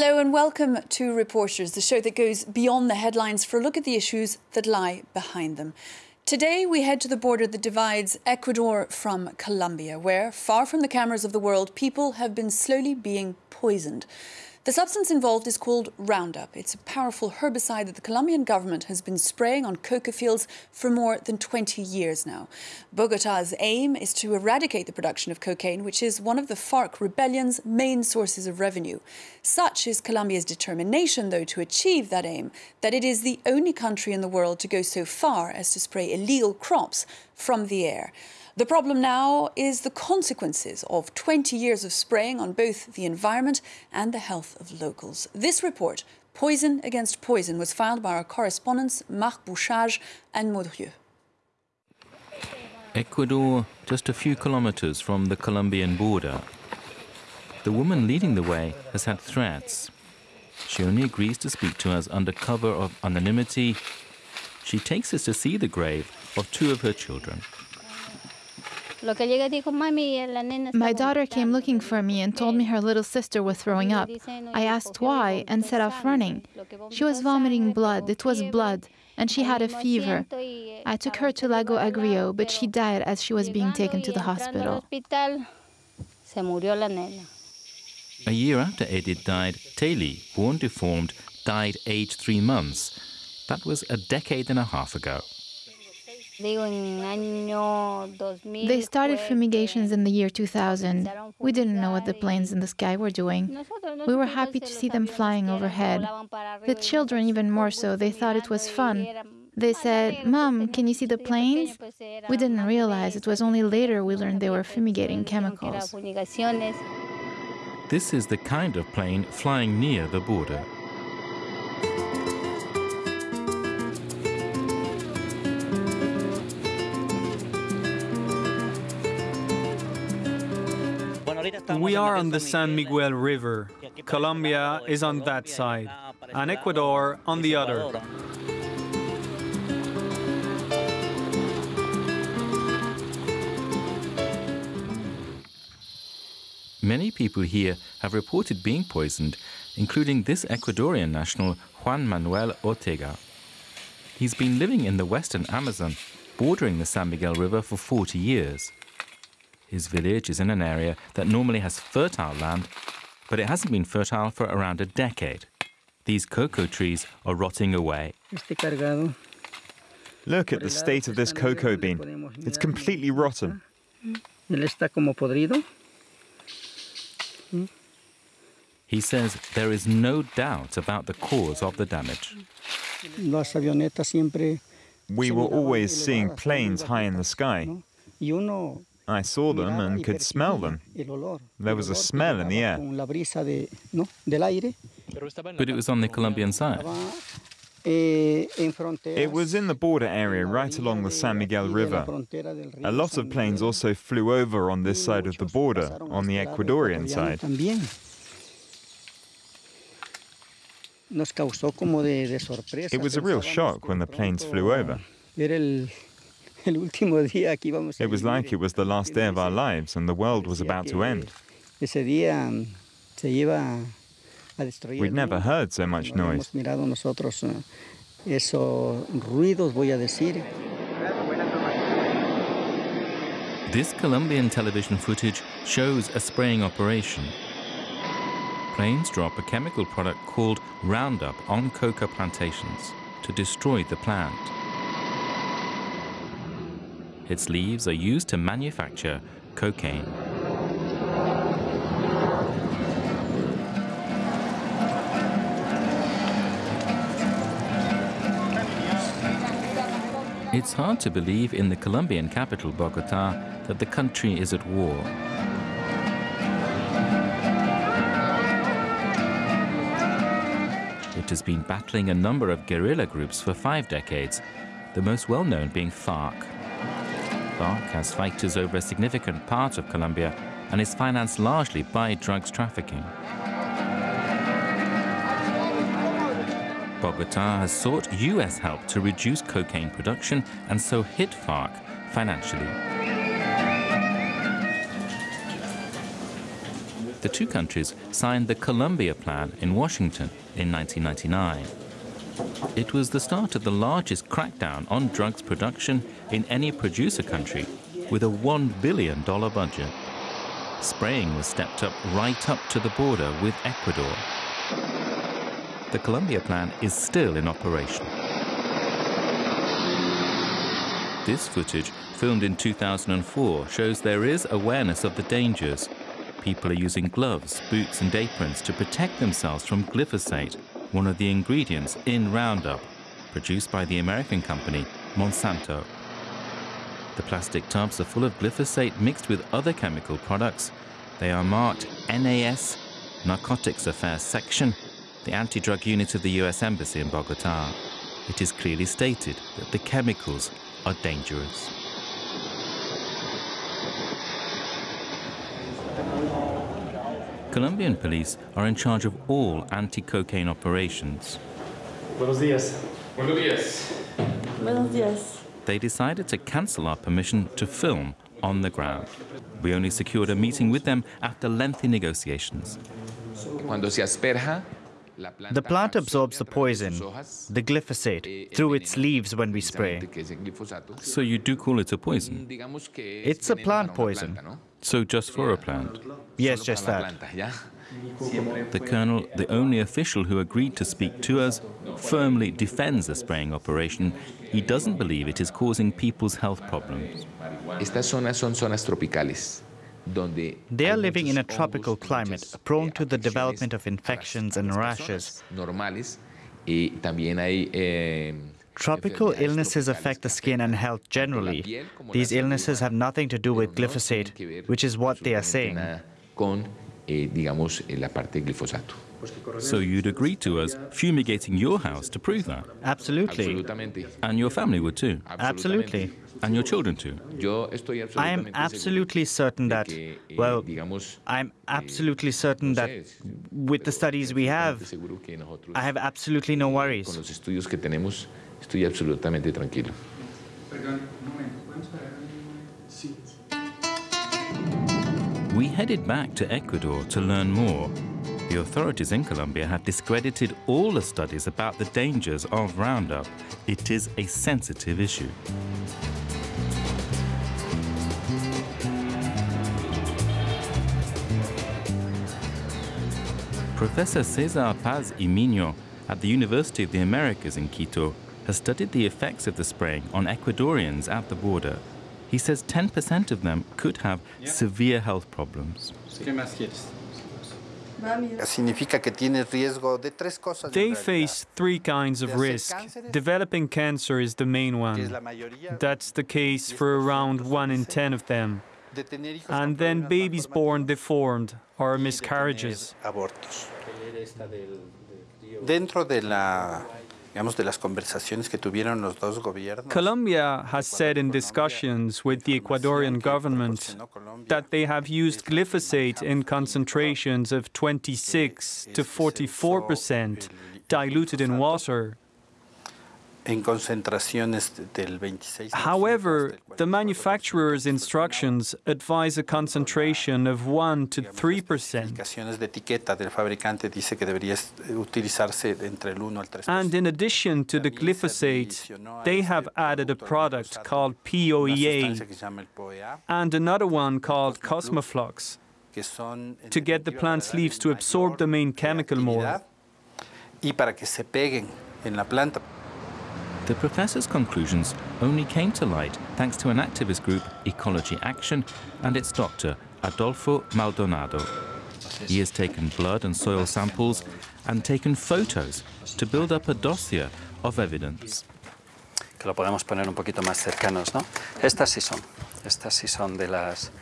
Hello and welcome to Reporters, the show that goes beyond the headlines for a look at the issues that lie behind them. Today, we head to the border that divides Ecuador from Colombia, where, far from the cameras of the world, people have been slowly being poisoned. The substance involved is called Roundup. It's a powerful herbicide that the Colombian government has been spraying on coca fields for more than 20 years now. Bogota's aim is to eradicate the production of cocaine, which is one of the FARC rebellion's main sources of revenue. Such is Colombia's determination, though, to achieve that aim, that it is the only country in the world to go so far as to spray illegal crops from the air. The problem now is the consequences of 20 years of spraying on both the environment and the health of locals. This report, Poison Against Poison, was filed by our correspondents Marc Bouchage and Maud Rieu. Ecuador, just a few kilometers from the Colombian border. The woman leading the way has had threats. She only agrees to speak to us under cover of anonymity. She takes us to see the grave of two of her children. My daughter came looking for me and told me her little sister was throwing up. I asked why and set off running. She was vomiting blood, it was blood, and she had a fever. I took her to Lago Agrio, but she died as she was being taken to the hospital. A year after Edith died, Taylor, born deformed, died aged three months. That was a decade and a half ago. They started fumigations in the year 2000. We didn't know what the planes in the sky were doing. We were happy to see them flying overhead. The children, even more so, they thought it was fun. They said, Mom, can you see the planes? We didn't realize it was only later we learned they were fumigating chemicals. This is the kind of plane flying near the border. We are on the San Miguel River. Colombia is on that side, and Ecuador on the other. Many people here have reported being poisoned, including this Ecuadorian national, Juan Manuel Ortega. He's been living in the western Amazon, bordering the San Miguel River for 40 years. His village is in an area that normally has fertile land, but it hasn't been fertile for around a decade. These cocoa trees are rotting away. Look at the state of this cocoa bean. It's completely rotten. Mm. He says there is no doubt about the cause of the damage. We were always seeing planes high in the sky. I saw them and could smell them. There was a smell in the air. But it was on the Colombian side. It was in the border area right along the San Miguel River. A lot of planes also flew over on this side of the border, on the Ecuadorian side. It was a real shock when the planes flew over. It was like it was the last day of our lives and the world was about to end. We'd never heard so much noise. This Colombian television footage shows a spraying operation. Planes drop a chemical product called Roundup on coca plantations to destroy the plant. Its leaves are used to manufacture cocaine. It's hard to believe in the Colombian capital, Bogota, that the country is at war. It has been battling a number of guerrilla groups for five decades, the most well-known being FARC. FARC has fighters over a significant part of Colombia and is financed largely by drugs trafficking. Bogota has sought U.S. help to reduce cocaine production and so hit FARC financially. The two countries signed the Colombia Plan in Washington in 1999. It was the start of the largest crackdown on drugs production in any producer country with a $1 billion budget. Spraying was stepped up right up to the border with Ecuador. The Colombia Plan is still in operation. This footage, filmed in 2004, shows there is awareness of the dangers. People are using gloves, boots and aprons to protect themselves from glyphosate, one of the ingredients in Roundup, produced by the American company Monsanto. The plastic tubs are full of glyphosate mixed with other chemical products. They are marked NAS, Narcotics Affairs Section, the anti-drug unit of the US Embassy in Bogota. It is clearly stated that the chemicals are dangerous. Colombian police are in charge of all anti-cocaine operations. Buenos días. Buenos días. Buenos días. They decided to cancel our permission to film on the ground. We only secured a meeting with them after lengthy negotiations. Cuando se asperja, The plant absorbs the poison, the glyphosate, through its leaves when we spray. So you do call it a poison? It's a plant poison. So just for a plant? Yes, just that. The colonel, the only official who agreed to speak to us, firmly defends the spraying operation. He doesn't believe it is causing people's health problems. Estas zonas son zonas tropicales. They are living in a tropical climate, prone to the development of infections and rashes. Eh, Tropical illnesses affect the skin and health generally. These illnesses have nothing to do with glyphosate, which is what they are saying. Con, eh, digamos, eh, la parte glifosato. So you'd agree to us fumigating your house to prove that? Absolutely. And your family would too? Absolutely. And your children too? I am absolutely certain that, de que, eh, well, I'm absolutely certain that with the studies we have, seguro que nosotros, I have absolutely no worries. Los estudios que tenemos, estoy absolutamente tranquilo. We headed back to Ecuador to learn more. The authorities in Colombia have discredited all the studies about the dangers of Roundup. It is a sensitive issue. Professor Cesar Paz y Miño at the University of the Americas in Quito has studied the effects of the spraying on Ecuadorians at the border. He says 10% of them could have severe health problems. Que tiene riesgo de tres cosas. en They face three kinds of risk. Developing cancer is the main que es la one. That's the case for around 1 in 10 of them. de tener hijos And then babies born deformed or miscarriages. Tener abortos. Dentro de la digamos de las conversaciones que tuvieron los dos gobiernos. Colombia has said in discussions with the Ecuadorian government that they have used glyphosate in concentrations of 26 to 44 percent diluted in water. However, the manufacturer's instructions advise a concentration of 1 to 3 percent. Indicaciones de etiqueta del fabricante dice que debería utilizarse entre el 1 al 3 And in addition to the glyphosate, they have added a product called POEA and another one called Cosmoflux to get the plant's leaves to absorb the main chemical more. The professor's conclusions only came to light thanks to an activist group, Ecology Action, and its doctor, Adolfo Maldonado. He has taken blood and soil samples and taken photos to build up a dossier of evidence. que lo podemos poner un poquito más cercanos, ¿no? Estas sí son, estas sí son de las...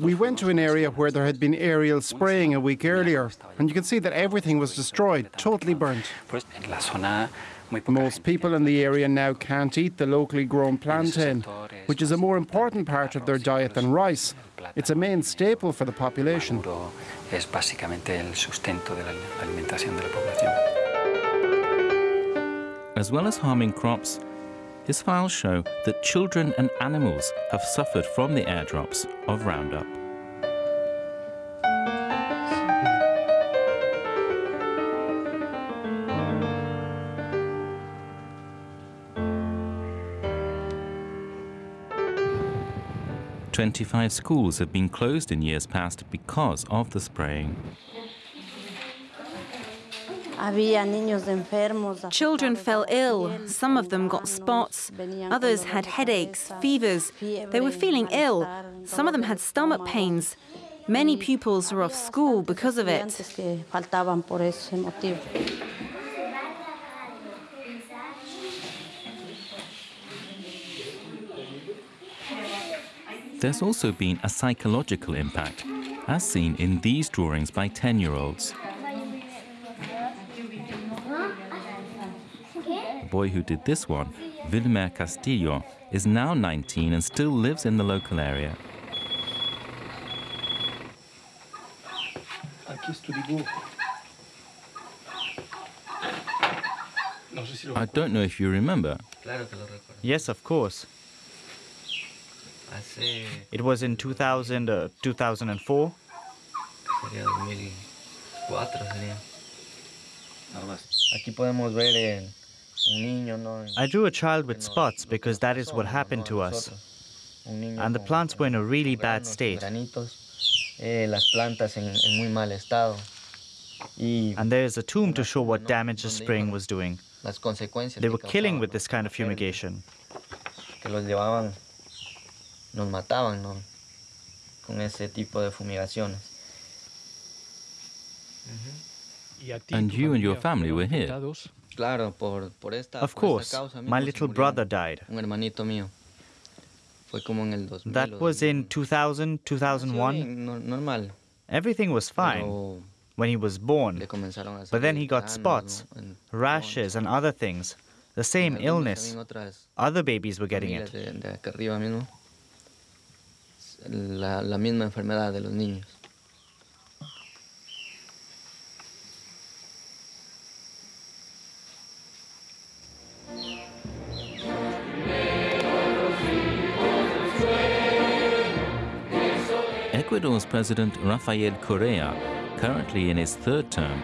We went to an area where there had been aerial spraying a week earlier, and you can see that everything was destroyed, totally burnt. pues, en la zona muy poca Most people in the area now can't eat the locally grown plantain, which is a more important part of their diet than rice. It's a main staple for the population. Maduro es básicamente el sustento de la alimentación de la población. As well as harming crops, his files show that children and animals have suffered from the airdrops of Roundup. Twenty-five schools have been closed in years past because of the spraying. Children fell ill. Some of them got spots. Others had headaches, fevers. They were feeling ill. Some of them had stomach pains. Many pupils were off school because of it. There's also been a psychological impact, as seen in these drawings by 10 year olds. Boy who did this one, Wilmer Castillo, is now 19 and still lives in the local area. I don't know if you remember. Yes, of course. It was in 2000, uh, 2004. I drew a child with spots because that is what happened to us. And the plants were in a really bad state. And there is a tomb to show what damage the spraying was doing. They were killing with this kind of fumigation. nos mataban con ese tipo de fumigaciones. And you and your family were here? Of course, my little brother died. That was in 2000, 2001. Everything was fine when he was born, but then he got spots, rashes, and other things. The same illness. Other babies were getting it. Ecuador's President Rafael Correa, currently in his third term,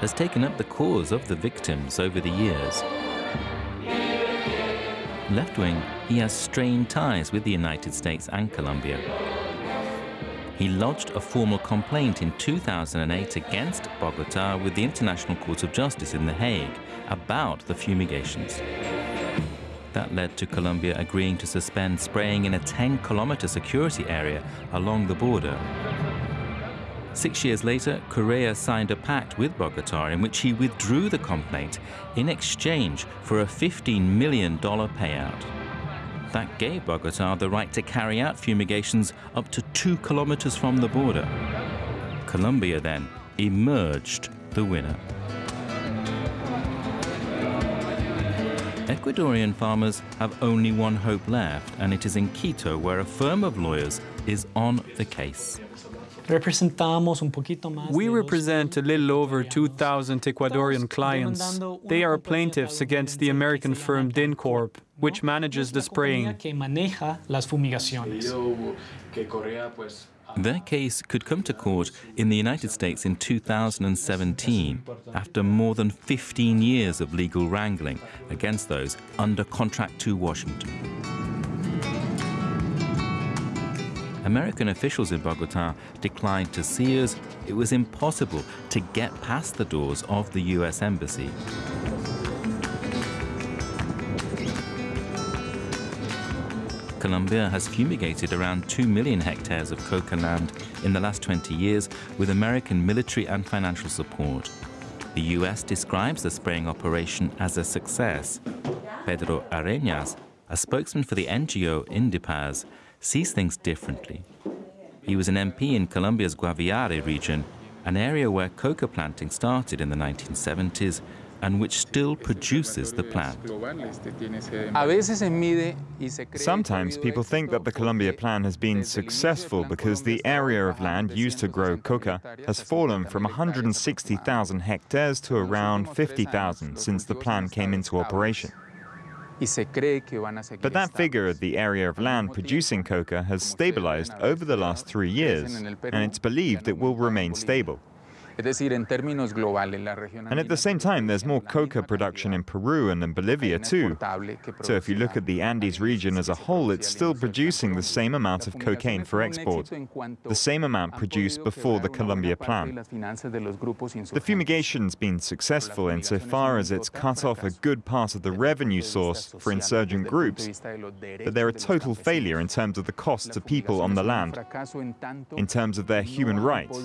has taken up the cause of the victims over the years. Left wing, he has strained ties with the United States and Colombia. He lodged a formal complaint in 2008 against Bogota with the International Court of Justice in The Hague about the fumigations. That led to Colombia agreeing to suspend spraying in a 10 kilometer security area along the border. Six years later, Correa signed a pact with Bogota in which he withdrew the complaint in exchange for a $15 million payout. That gave Bogota the right to carry out fumigations up to two kilometers from the border. Colombia then emerged the winner. Ecuadorian farmers have only one hope left, and it is in Quito where a firm of lawyers is on the case. We represent a little over 2,000 Ecuadorian clients. They are plaintiffs against the American firm DynCorp, which manages the spraying. Their case could come to court in the United States in 2017, after more than 15 years of legal wrangling against those under contract to Washington. American officials in Bogota declined to see us. It was impossible to get past the doors of the U.S. Embassy. Colombia has fumigated around 2 million hectares of coca land in the last 20 years with American military and financial support. The US describes the spraying operation as a success. Pedro Arenas, a spokesman for the NGO Indepaz, sees things differently. He was an MP in Colombia's Guaviare region, an area where coca planting started in the 1970s and which still produces the plant. Sometimes people think that the Colombia plan has been successful because the area of land used to grow coca has fallen from 160,000 hectares to around 50,000 since the plan came into operation. But that figure of the area of land producing coca has stabilized over the last three years, and it's believed it will remain stable. And at the same time, there's more coca production in Peru and in Bolivia too. So if you look at the Andes region as a whole, it's still producing the same amount of cocaine for export, the same amount produced before the Colombia plan. The fumigation's been successful insofar as it's cut off a good part of the revenue source for insurgent groups, but they're a total failure in terms of the cost to people on the land, in terms of their human rights,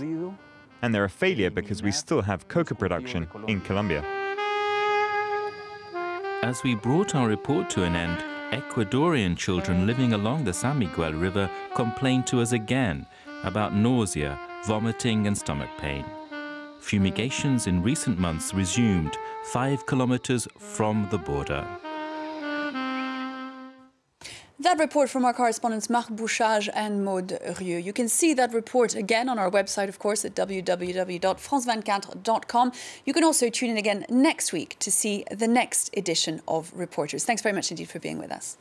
and they're a failure because we still have coca production in Colombia. As we brought our report to an end, Ecuadorian children living along the San Miguel River complained to us again about nausea, vomiting and stomach pain. Fumigations in recent months resumed five kilometers from the border. That report from our correspondents Marc Bouchage and Maud Rieu. You can see that report again on our website, of course, at www.france24.com. You can also tune in again next week to see the next edition of Reporters. Thanks very much indeed for being with us.